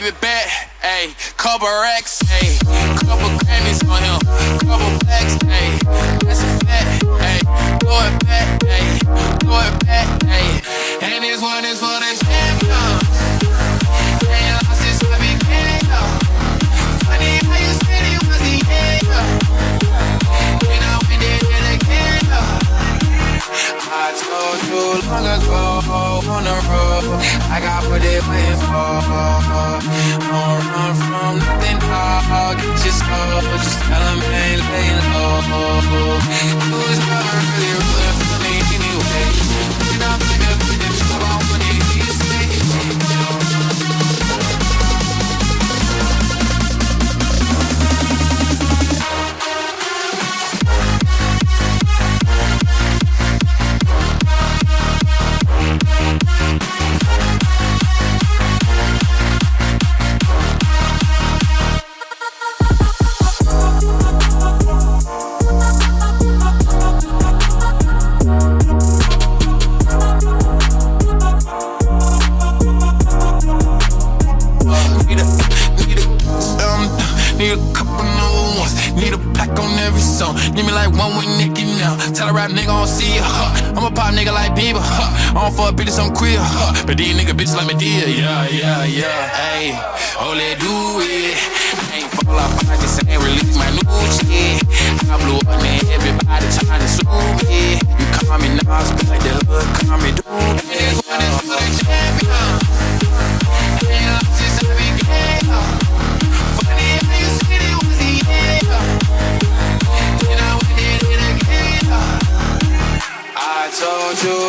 baby back, ayy. Couple racks, ayy. Couple Grammys on him, long ago on the road, I got what they waiting for. Don't run from nothing, dog. Your soul, just tell Need a, need a, um, need a couple number ones. Need a pack on every song. Need me like one with Nicki now. Tell a rap nigga I don't see it, huh? I'm a pop nigga like Bieber, huh? I don't fuck bitches, I'm queer, huh? But these nigga bitches like Madea, yeah, yeah, yeah. Hey, oh, let do it. I ain't fall off, Told you